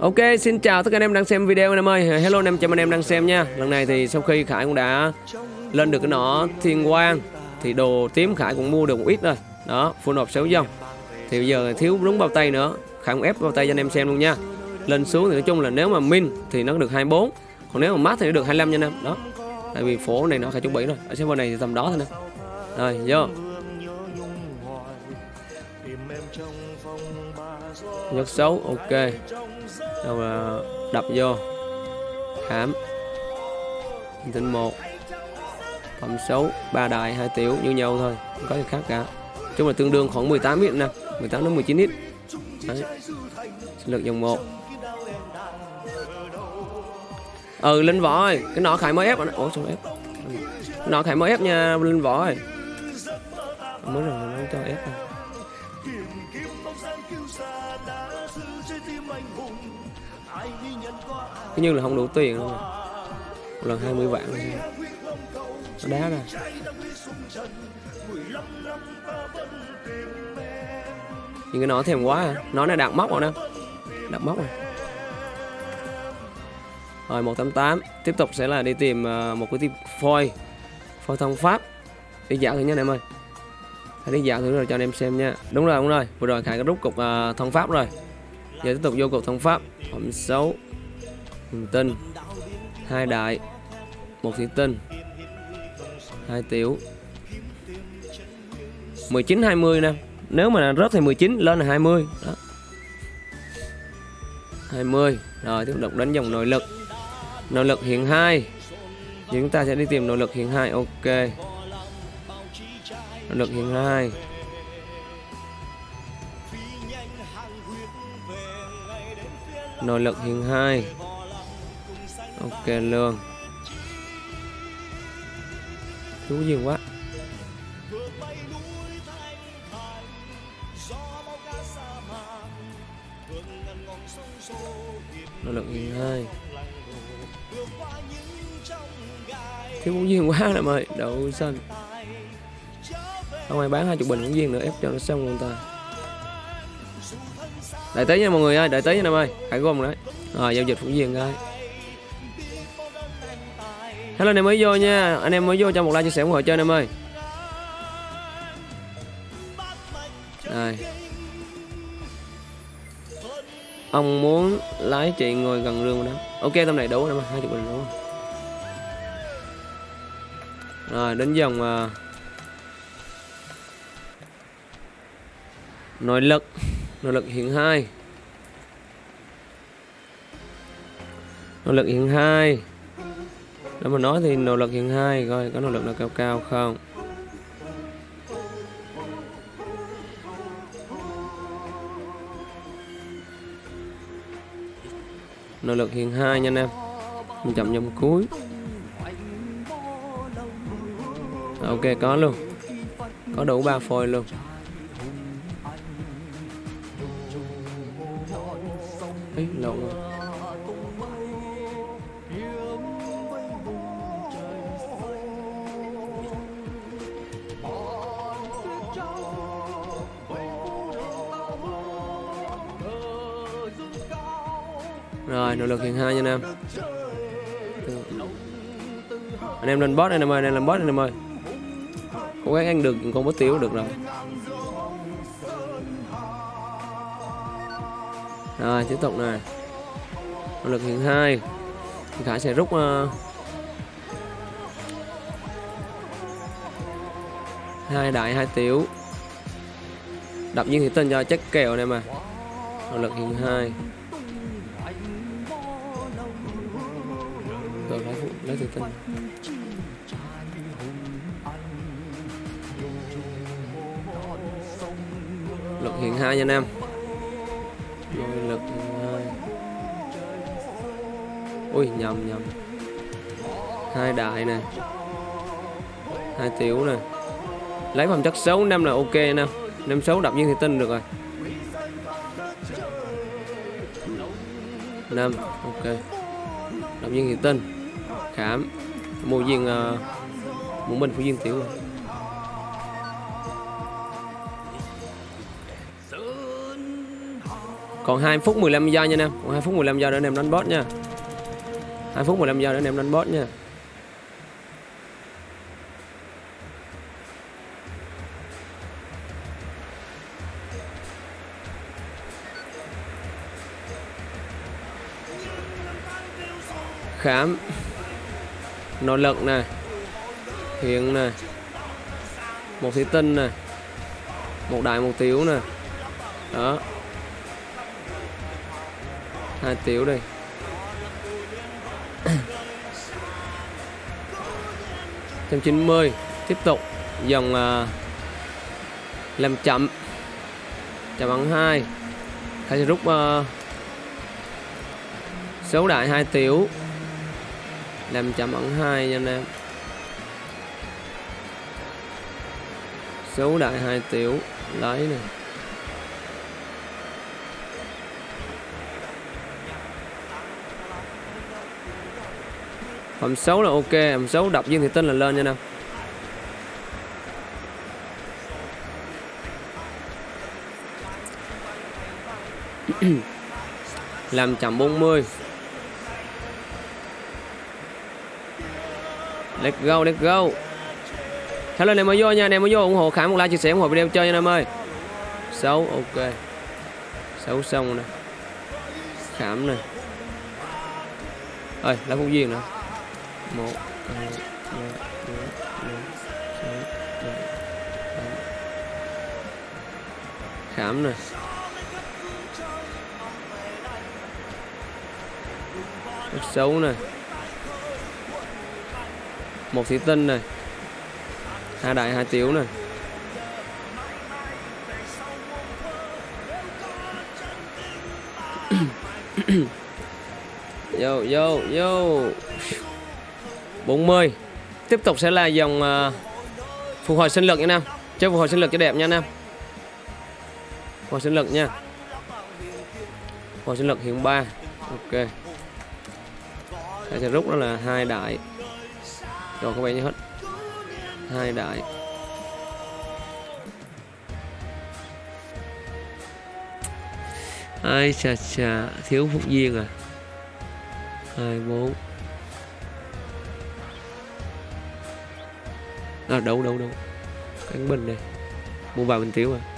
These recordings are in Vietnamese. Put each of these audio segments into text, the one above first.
Ok, xin chào tất cả anh em đang xem video anh em ơi. Hello anh em, chào anh em đang xem nha. Lần này thì sau khi Khải cũng đã lên được cái nỏ thiên quang Thì đồ tím Khải cũng mua được một ít rồi. Đó, full hộp 6 dòng Thì bây giờ thiếu đúng bao tay nữa. Khải cũng ép bao tay cho anh em xem luôn nha. Lên xuống thì nói chung là nếu mà min thì nó được 24 Còn nếu mà mát thì nó được 25 nha anh em. Đó, tại vì phố này nó Khải chuẩn bị rồi. Ở server này thì tầm đó thôi nè. Rồi, vô. Nhất xấu, ok xong là đập vô. Hãm Tinh một. Phẩm xấu, ba đại, hai tiểu như nhau thôi. Không có gì khác cả. Chung là tương đương khoảng 18 ít nè. 18 đến 19 ít. Đấy. Sinh lực dòng 1 Ừ linh võ ơi Cái nọ khải mới ép Ủa sao ép? Ừ. Cái nọ khải mới ép nha linh võ ơi. Mới rồi nó cho ép rồi Cứ như là không đủ tiền luôn rồi. Một lần 20 vạn rồi Nó đá ra. Những cái nó thèm quá à. Nó này đạt móc rồi nè Đạt móc rồi. Rồi 188 Tiếp tục sẽ là đi tìm ờ, một cái tìm phôi. Phôi thông pháp. Đi dạo thử nha anh em ơi. Hãy đi dạo thử rồi cho anh em xem nha. Đúng rồi đúng rồi. Vừa rồi Khải cái rút cục uh, thông pháp rồi. Giờ tiếp tục vô cục thông pháp. Phẩm xấu thủy tinh hai đại, một thủy tinh hai tiểu. 19 20 nè, nếu mà rớt thì 19 lên là 20 đó. 20 rồi tiếp tục đánh dòng nội lực. Nội lực hiện 2 chúng ta sẽ đi tìm nội lực hiện 2 ok. Nội lực hiện 2 nội lực hiện 2 ok luôn chú duyên quá. Nó lực hiện 2 thiếu ngũ duyên quá nè ơi đậu xanh. Không ai bán hai chục bình ngũ duyên nữa, ép cho nó xong luôn ta. Đợi tới nha mọi người ơi đợi tới nha em ơi hãy gom đấy. Rồi, giao dịch ngũ duyên coi Hello anh em mới vô nha. Anh em mới vô cho một like chia sẻ ủng hộ cho anh em ơi. Đây Ông muốn lái chị ngồi gần rương đó. Ok tầm này đủ em hai chục bình đủ Rồi. Đến dòng uh, à, Nội lực. Nội lực hiện 2 Nội lực hiện 2 nếu mà nói thì nỗ lực hiện 2 coi có nỗ lực nào cao cao không? Nỗ lực hiện 2 nha anh em. Mình chậm dòng cuối. Ok có luôn. Có đủ ba phôi luôn. Ý, lộn rồi. Rồi, nỗ lực hiện hai nha anh em Anh em lên boss anh em ơi, anh em lên boss anh em ơi. Cố gắng ăn được con bút tiểu được rồi. Rồi, tiếp tục này Nỗ lực hiện hai. Khải sẽ rút uh, hai đại hai tiểu. Đập nhiên thì tên cho chắc kèo này mà. Nỗ lực hiện hai. Lấy lấy lực hiện hai nha anh em. Rồi lực hiện hai. Ui, nhầm nhầm. Hai đại nè. Hai tiểu nè. Lấy phẩm chất xấu, năm là ok nè năm xấu đập nhiên thì tin được rồi. Năm, ok. Đập nhiên thì tin khảm mua viên ờ, uh, muốn mình của viên tiểu. Còn 2 phút 15 giây nha anh em. Còn 2 phút 15 giây nữa anh em đánh boss nha. 2 phút 15 giây nữa anh em đánh boss nha. Khám nội lực này. Hiện này. Một thủy tinh này. Một đại một tiểu nè đó. Hai tiểu đây. Trăm chín mươi. Tiếp tục. Dòng uh, làm chậm. Chậm bằng hai. Khai sẽ rút uh, số đại hai tiểu làm chậm ẩn hai nha anh em. Số đại hai tiểu lấy nè. Hầm xấu là ok, hầm xấu đập viên thì tinh là lên nha nè Làm chậm 40 Let's go, let's go. Hello anh em mới vô nha, anh em mới vô ủng hộ Khải một like, chia sẻ, ủng hộ video chơi nha anh em ơi. Xấu, ok. Xấu xong nè. Khảm nè. Ơi, lá phúc duyên nữa một hai ba bốn năm sáu bảy tám. Khảm nè. Xấu nè một thủy tinh này. Hai đại hai tiểu này. Yo yo yo 40 tiếp tục sẽ là dòng uh, phục hồi sinh lực nha nam. Chơi phục hồi sinh lực cho đẹp nha nam. Phục hồi sinh lực nha. Phục hồi sinh lực hiện 3 ok. Sẽ rút đó là hai đại rồi có vẻ như hết. Hai đại. Ai chà chà thiếu phúc viên à? Hai bốn. À, đâu đâu đâu. Cánh bình này mua vào bình tiểu à?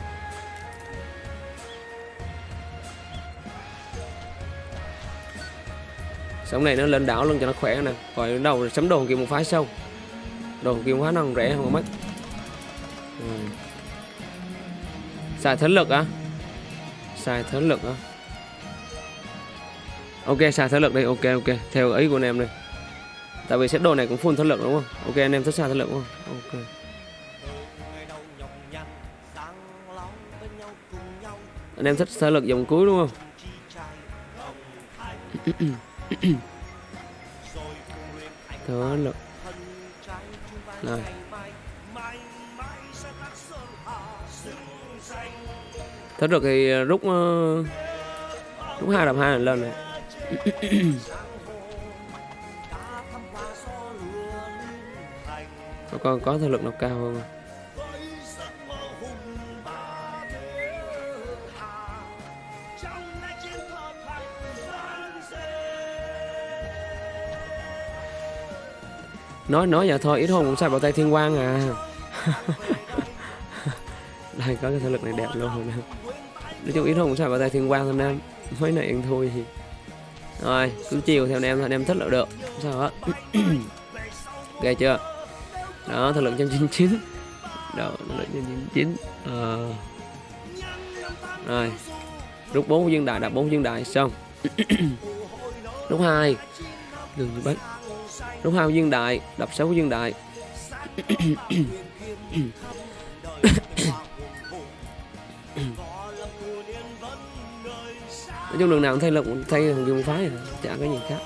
Sống này nó lên đảo luôn cho nó khỏe nè. Rồi đầu sắm đồ kia một phái sâu đồ kia quá phái nó rẻ không mất ừ. xài thấn lực á. Xài thấn lực á. Ok, xài thấn lực đây ok ok. Theo ý của anh em đây tại vì set đồ này cũng full thất lực đúng không? Ok, anh em thích xài thất lực đúng không? Ok. Anh em thích thất lực dòng cuối đúng không? thất lực này. Thất lực thì rút uh, rút hai đập hai lần này. Các con có thể lực nó cao hơn. Nói nói vậy thôi ít hồn cũng sai bảo tay thiên quang à. Đây có cái thể lực này đẹp luôn rồi nói chung ít hồn cũng sai bảo tay thiên quang thôi em. Mấy này ăn thôi thì rồi cứ chiều theo anh em anh em thích là được. Sao hết. Ghê chưa? Đó thời lượng 199 đó thời lượng 199 ờ. Rồi. Rút bốn viên đại đập bốn viên đại xong. Rút hai. Đừng bắt rút hai dương đại đập sáu dương đại. Nói chung đường nào cũng thay lực thay thằng dương phái rồi, chả có gì khác.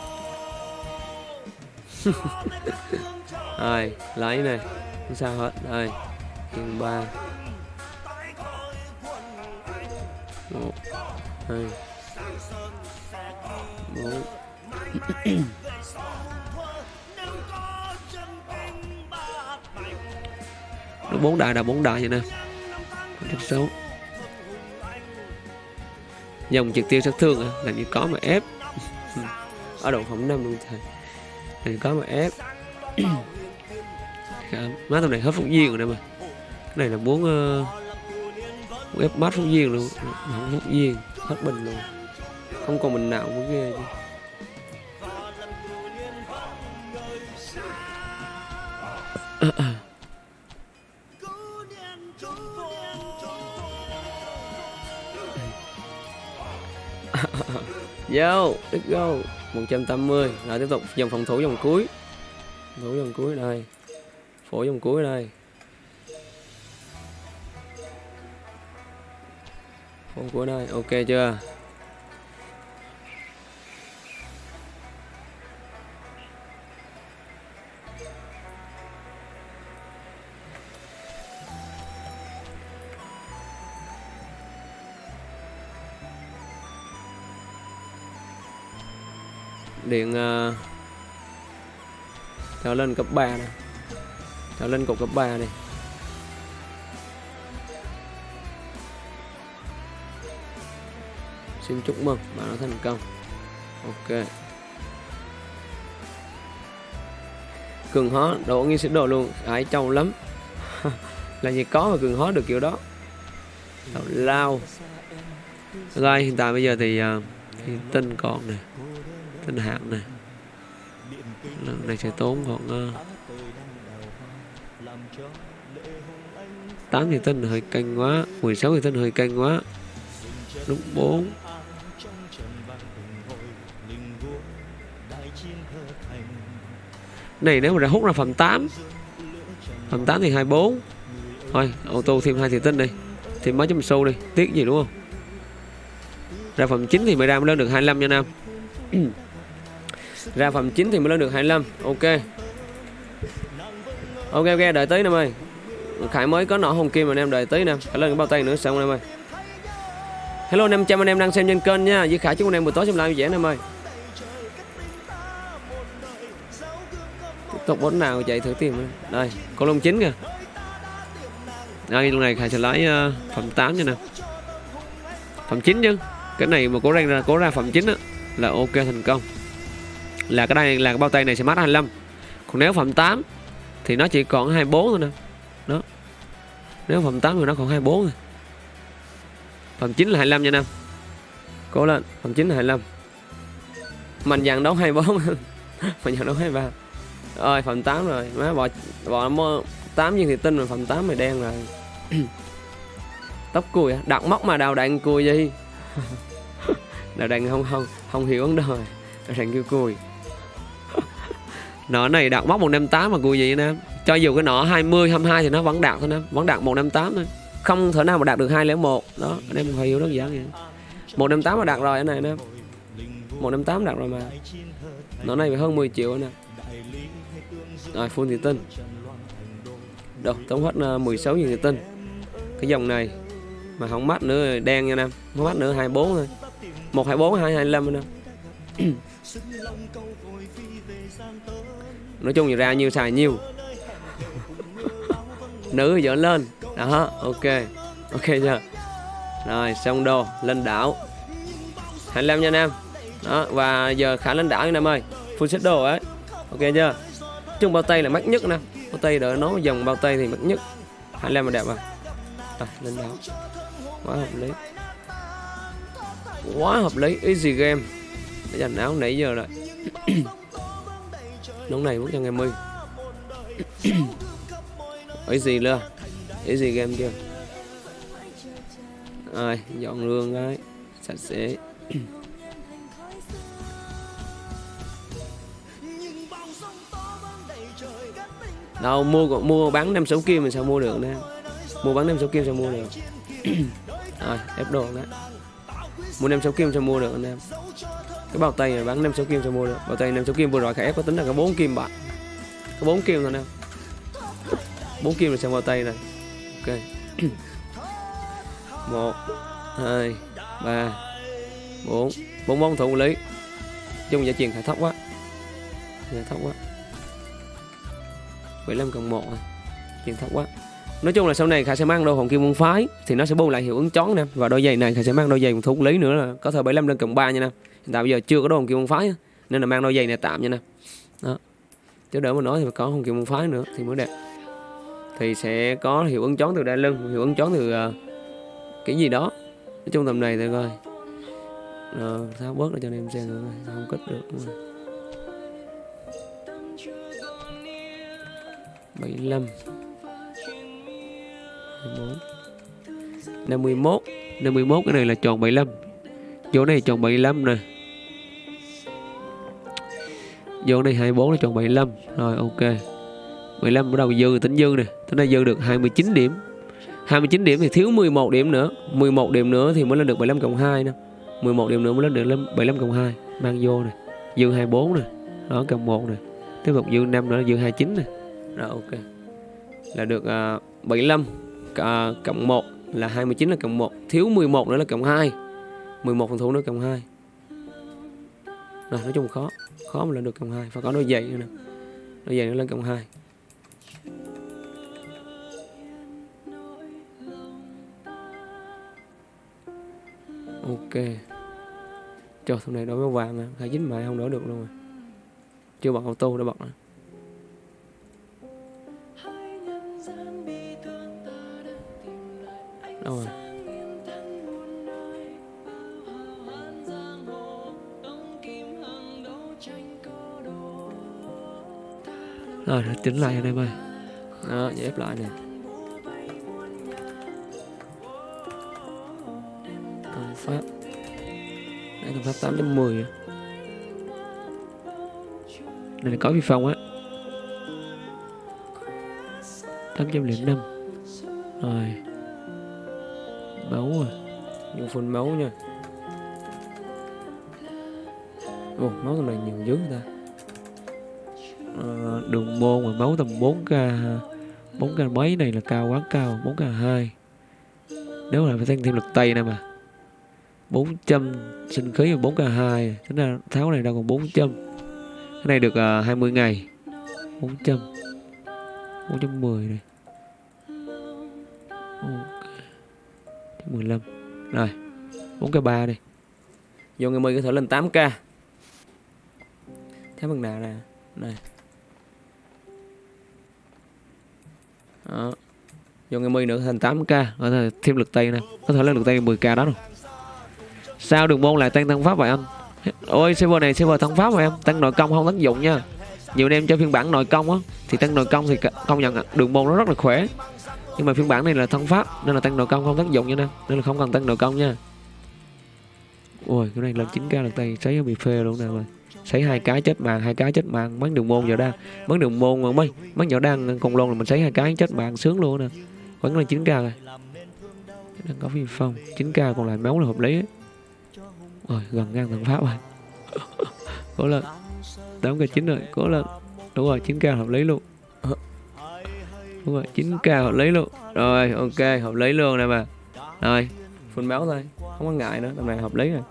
Rồi, lấy này, không sao hết. Rồi kiên ba. Một, hai, bốn. Bốn đại là bốn đại vậy nè. Rất xấu dòng trực tiêu sát thương à? làm gì có mà ép. Ở độ phòng năm luôn thầy. Làm gì có mà ép. Dạ, má tầm này hết phúc duyên rồi nè mà. Cái này là muốn uh, ép mát phúc duyên luôn. Không phúc duyên hết bình luôn. Không còn mình nào cũng ghê chứ. Ờ, ờ. Yo, let's go. 180 Rồi tiếp tục. Dòng phòng thủ dòng cuối. Phòng thủ dòng cuối đây Phổ dòng cuối đây Phổ cuối đây, ok chưa? Điện ờ, uh, trở lên cấp 3 này. Trở lên cục cấp 3 này xin chúc mừng bạn đã thành công. Ok. Cường hóa độ nghi sĩ đồ luôn. Ải trâu lắm. Là gì có mà cường hóa được kiểu đó? Đậu lao. Rồi hiện tại bây giờ thì ờ, uh, thì còn này tinh hạng này. Lần này sẽ tốn khoảng ờ, tám thì tinh hơi canh quá 16 thì tinh hơi canh quá. Lúc 4 này nếu mà đã hút ra phần 8 phần 8 thì 24 thôi ô tô thêm hai thì tinh đi, thêm mấy chấm xu đi, tiếc gì đúng không? Ra phần 9 thì mới ra mới lên được 25 nha Nam. ra phẩm 9 thì mới lên được 25 ok. Ok ok đợi tí em ơi Khải mới có nọ hồng kim mà anh em đợi tí nè. Khải lên cái bao tay nữa xong anh em ơi Hello 500 anh em đang xem trên kênh nha. Với Khải chúc anh em buổi tối xem live vui vẻ em ơi Tiếp tục bốn nào chạy thử tìm Đây con lông chín kìa. Đây lúc này Khải sẽ lấy uh, phẩm 8 nha nè. Phẩm 9 chứ. Cái này mà cố ra cố ra phẩm 9 á Là ok thành công. Là cái đây là cái bao tay này sẽ mát 25 Còn nếu phẩm 8 Thì nó chỉ còn 24 thôi nè. Đó. Nếu phẩm 8 thì nó còn 24 thôi. Phẩm 9 là 25 nha Nam. Cố lên, phẩm 9 là 25 mạnh dàn đấu 24 mạnh dàn đấu 23 ơi phẩm 8 rồi. Má bò bò nó 8 viên thì tinh rồi, phẩm 8 mày đen rồi. Tóc cùi đặt móc mà đào đạn cùi gì? Đào đạn không không không hiểu vấn đề. Đào đạn kêu cùi nọ này đạt móc 158 mà cùi gì anh em cho dù cái nọ 20 22 thì nó vẫn đạt thôi anh em vẫn đạt 158 thôi. Không thể nào mà đạt được 201 đó, anh em phải hiểu đơn giản vậy 158 mà đạt rồi anh này anh em 158 đạt rồi mà. Nó này phải hơn 10 triệu anh em. Rồi full thì tinh. Đâu tổng hết 16 nghìn thì tinh. Cái dòng này mà không mắt nữa, đen nha anh em không mắt nữa 24 thôi. 124 225 anh em nói chung thì ra nhiều xài nhiều, nữ dỡ lên. Đó ok. Ok chưa? Rồi xong đồ lên đảo. 25 nha nam đó và giờ khả lên đảo nha nam ơi. Full set đồ ấy. Ok chưa? Chung bao tay là mắc nhất nè. Bao tay đỡ nó dòng bao tay thì mắc nhất. 25 là đẹp à à lên đảo. Quá hợp lý. Quá hợp lý. Easy game. Để dành áo nãy giờ rồi. lúc này mất cho ngày mươi easy luôn easy game chưa rồi, dọn lương cái. Sạch sẽ. Đâu, mua mua bán năm sáu kim mình sao mua được nè? Mua bán năm sáu kim sao mua được? Rồi, ép đồ đó mua năm sáu kim sao mua được anh em cái bao tay này bán năm sáu kim cho mua được. Bao tay năm sáu kim vừa rồi khả ép có tính là có bốn kim bạn. Có bốn kim thôi nè. Bốn kim là xem bao tay này. Ok. Một, hai, ba, bốn. Bốn bóng thủ lý. Chung giá truyền khả thấp quá. Giá thấp quá. 75 cộng 1 à. tiền thấp quá. Nói chung là sau này khải sẽ mang đôi hồn kim môn phái thì nó sẽ bù lại hiệu ứng chón nè. Và đôi giày này khải sẽ mang đôi giày một thú lý nữa là có thời 75 lên cộng 3 nha nè hiện tại bây giờ chưa có đồ hồng kim môn phái á, nên là mang đôi giày này tạm nha nè. Đó. Chứ đỡ mà nói thì phải có hồng kim môn phái nữa thì mới đẹp. Thì sẽ có hiệu ứng chón từ đai lưng hiệu ứng chón từ uh, cái gì đó. Nói chung tầm này thôi coi. Rồi tháo bớt ra cho anh em xem nữa không cất được đúng rồi. 75 24 51 51 cái này là tròn 75 Chỗ này chọn 75 nè. Vô này 24 là chọn 75 Rồi ok. 15 bắt đầu dư tính dư nè. Tính ra dư được 29 điểm. 29 điểm thì thiếu 11 điểm nữa. 11 điểm nữa thì mới lên được 75 cộng 2 nè. 11 điểm nữa mới lên được 75 cộng 2 Mang vô nè. Dư 24 nè. Đó cộng 1 nè. Tiếp tục dư 5 nữa dư 29 nè. Rồi ok. Là được uh, 75 uh, cộng 1 là 29 là cộng 1 thiếu 11 nữa là cộng 2 11 phần thủ nữa cộng 2 rồi, nói chung khó khó mà lên được cộng 2 phải có đôi giày nữa nè. Đôi giày nữa lên cộng 2 ok. Trời, thằng này đổi máu vàng à hai dính mày không đổi được luôn rồi. Chưa bật auto đã bật rồi. Đâu rồi? Ờ, rồi nó chỉnh lại anh em ơi. Đó ép lại nè. Thông pháp. Đây thông pháp 810 đây là có vi phong á. 805 rồi. Máu à. Dùng phun máu nha. Ồ, máu này nhiều dữ ta đường môn mà máu tầm 4k 4k mấy này là cao quá cao 4k 2 nếu là phải tăng thêm lực tay nè mà 400 sinh khí là 4k 2 tính ra tháo này đâu còn 400 cái này được à, uh, 20 ngày 400 410 này. Okay. 15 Rồi 4k3 đi. Vô ngày 10 có thể lên 8k Thấy bằng nào nè? Này. Đó. Vô ngày 10 nữa, thành 8k Có thể thêm lực tay nè Có thể lên lực tay 10k đó rồi. Sao đường môn lại tăng tăng pháp vậy anh? Ôi, server này, server tăng pháp mà em. Tăng nội công không tác dụng nha. Nhiều anh em cho phiên bản nội công á, Thì tăng nội công thì công nhận đường môn nó rất là khỏe. Nhưng mà phiên bản này là thân pháp, nên là tăng nội công không tác dụng nha nè nên là không cần tăng nội công nha. Ui cái này lên 9 k lần tay, cháy bị phê luôn nè rồi sấy hai cái chết mạng hai cái chết mạng bắn đường môn vào đang bắn đường môn mà mấy bắn vào đang còn luôn là mình sấy hai cái chết mạng sướng luôn nè. Vẫn là 9 k rồi. Đang có phi phong. 9 k còn lại máu là hợp lý. Rồi gần ngang thằng pháp rồi. Cố lên. Tám k chín rồi. Cố lên. Đúng rồi 9 k hợp lý luôn. Đúng rồi 9k hợp lý luôn. Rồi, ok, hợp lý luôn nè mà rồi phun máu thôi. Không có ngại nữa, tầm này hợp lý rồi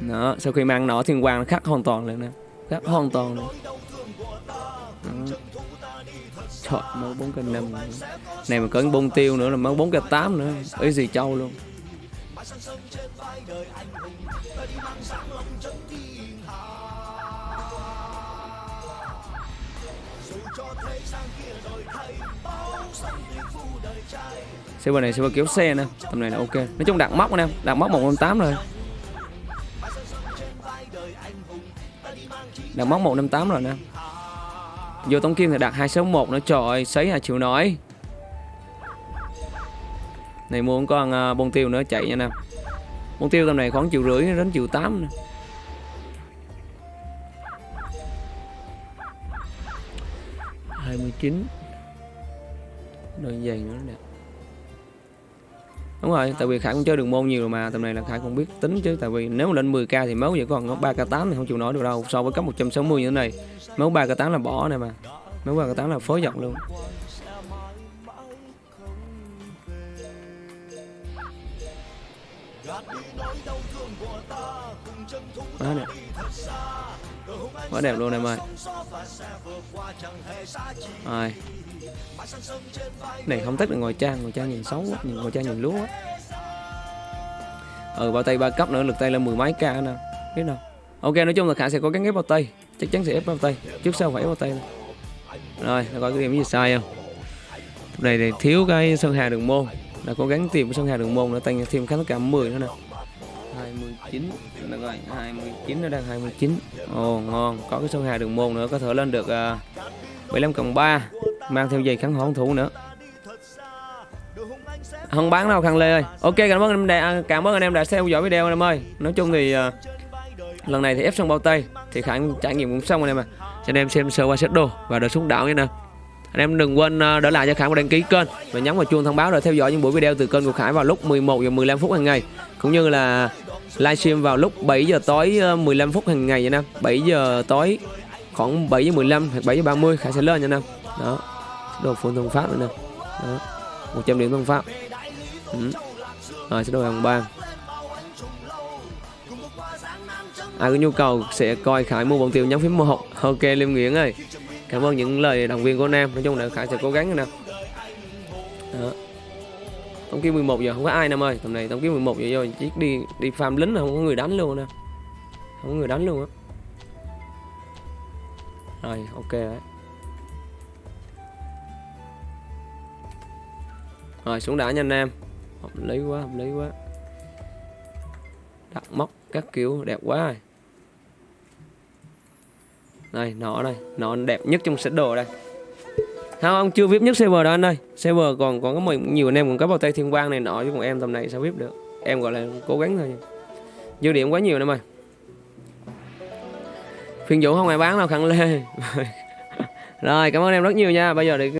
đó, sau khi mang nó thì quang nó khác hoàn toàn lên nè. Khác hoàn toàn lên chọn trời bốn cây năm này mà có bông tiêu nữa là mới bốn cây tám nữa. Ấy gì châu luôn. Xe này xe kéo xe nè. Tầm này là ok. Nói chung đạt móc anh em đạt móc một tám rồi. Đặt móc một năm tám rồi nè. Vô tống kim thì đặt 261 nữa. Trời ơi sấy hai triệu nổi. Này mua con uh, à, bông tiêu nữa chạy nha nè. Bông tiêu tầm này khoảng triệu rưỡi đến triệu 8 nữa. hai mươi chín. Đôi giày nữa nè đúng rồi tại vì khải cũng chơi đường môn nhiều rồi mà tầm này là khải cũng biết tính chứ tại vì nếu mà lên 10k thì máu vẫn còn 3 k 8 thì không chịu nổi được đâu so với cấp 160 như thế này. Máu 3 k 8 là bỏ này mà máu 3 k 8 là phối giọng luôn. Quá đẹp quá đẹp luôn em ơi. Rồi này, không thích là ngồi trang ngồi trang nhìn xấu quá nhìn ngồi trang nhìn lúa quá ừ bao tay ba cấp nữa, lực tay lên mười mấy k nè. Biết đâu. Ok, nói chung là khả sẽ có cái ghép bao tay. Chắc chắn sẽ ép bao tay. Trước sau phải ép bao tay này. rồi, nó có cái điểm gì sai không? Này thì thiếu cái sân hà đường môn. Là cố gắng tìm cái sân hà đường môn nữa tăng thêm khá tất cả 10 nữa nè. 29 được rồi 29 nó đang 29 ồ ngon. Có cái số 2 đường môn nữa có thể lên được à, uh, 75 cộng 3 mang theo giày kháng hỗn thủ nữa. Không bán đâu khăn lê ơi. Ok cảm ơn anh em đã, cảm ơn anh em đã theo dõi video anh em ơi. Nói chung thì uh, lần này thì ép xong bao tay thì khả trải nghiệm cũng xong anh em ạ à cho anh em xem sơ qua set đồ và đợt xuống đảo nha nè anh em đừng quên à, đỡ lại cho Khải một đăng ký kênh và nhấn vào chuông thông báo để theo dõi những buổi video từ kênh của Khải vào lúc 11 giờ 15 phút hàng ngày, cũng như là livestream vào lúc 7 giờ tối à, 15 phút hàng ngày nha nam. 7 giờ tối, khoảng 7 giờ 15 hoặc 7 giờ 30 Khải sẽ lên nha nam. Đó. Đồ phun thông pháp nữa nè. Đó. 100 điểm thông pháp. Ừ. rồi, sẽ đồ hàng bang ai có nhu cầu sẽ coi Khải mua bọn tiêu nhấn phím một ok, Liêm Nguyễn ơi cảm ơn những lời động viên của Nam nói chung là Khải sẽ cố gắng nè. Đó. Tống kiếm 11 giờ, không có ai Nam ơi. Tầm này tổng kiếm 11 giờ rồi chiếc đi đi farm lính là không có người đánh luôn nè. Không có người đánh luôn á. Rồi, ok đấy. Rồi, xuống đã nha anh em. Hợp lý quá, hợp lý quá. Đặt móc các kiểu đẹp quá rồi đây, nó đây. Nó đẹp nhất trong set đồ đây. Không, ông chưa vip nhất server đó anh ơi. Server còn còn có mình nhiều anh em còn có bao tay thiên quang này nọ, chứ còn em tầm này sao vip được? Em gọi là cố gắng thôi. Dư điểm quá nhiều em ơi. Phiên vũ không ai bán đâu, khẳng lê. Rồi, cảm ơn em rất nhiều nha. Bây giờ thì